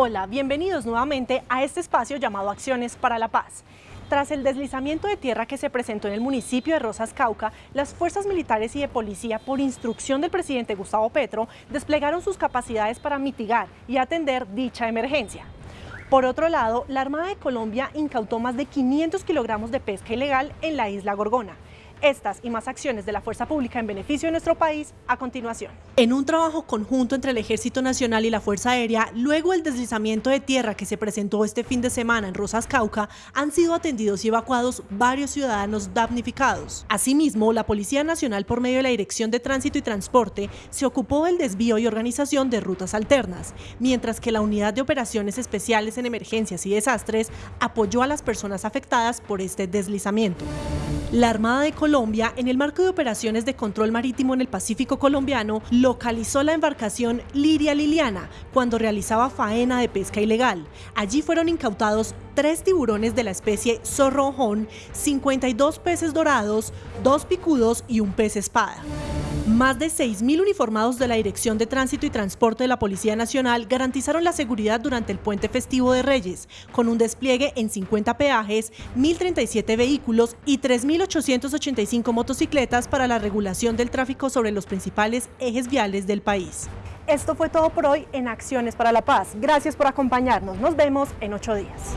Hola, bienvenidos nuevamente a este espacio llamado Acciones para la Paz. Tras el deslizamiento de tierra que se presentó en el municipio de Rosas Cauca, las fuerzas militares y de policía, por instrucción del presidente Gustavo Petro, desplegaron sus capacidades para mitigar y atender dicha emergencia. Por otro lado, la Armada de Colombia incautó más de 500 kilogramos de pesca ilegal en la isla Gorgona. Estas y más acciones de la fuerza pública en beneficio de nuestro país a continuación. En un trabajo conjunto entre el Ejército Nacional y la Fuerza Aérea, luego del deslizamiento de tierra que se presentó este fin de semana en Rosas Cauca, han sido atendidos y evacuados varios ciudadanos damnificados. Asimismo, la Policía Nacional por medio de la Dirección de Tránsito y Transporte se ocupó del desvío y organización de rutas alternas, mientras que la Unidad de Operaciones Especiales en Emergencias y Desastres apoyó a las personas afectadas por este deslizamiento. La Armada de Colombia, en el marco de operaciones de control marítimo en el Pacífico colombiano, localizó la embarcación Liria Liliana cuando realizaba faena de pesca ilegal. Allí fueron incautados tres tiburones de la especie zorrojón, 52 peces dorados, dos picudos y un pez espada. Más de 6.000 uniformados de la Dirección de Tránsito y Transporte de la Policía Nacional garantizaron la seguridad durante el puente festivo de Reyes, con un despliegue en 50 peajes, 1.037 vehículos y 3.885 motocicletas para la regulación del tráfico sobre los principales ejes viales del país. Esto fue todo por hoy en Acciones para la Paz. Gracias por acompañarnos. Nos vemos en ocho días.